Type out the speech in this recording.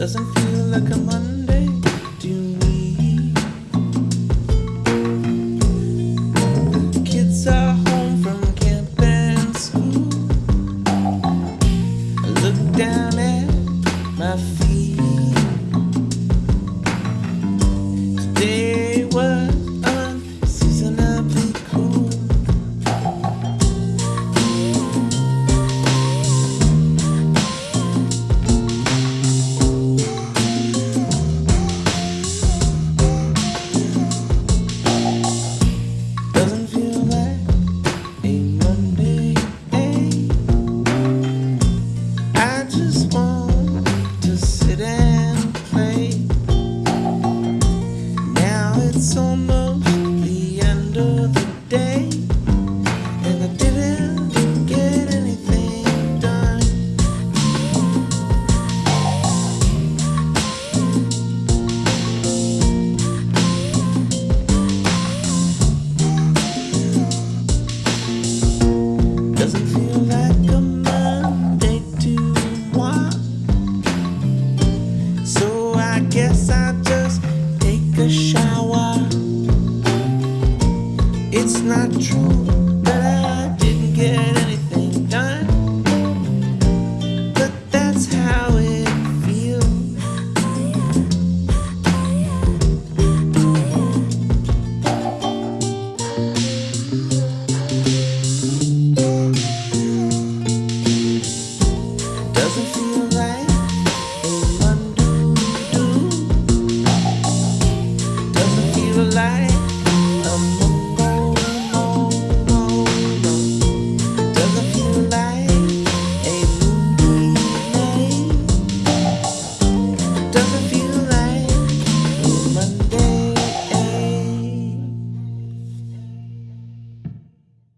Doesn't feel like a Monday. It's almost the end of the day, and I didn't get anything done. Doesn't feel like a Monday to. So I guess I It's not true.